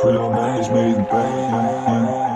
Trail match made the pain.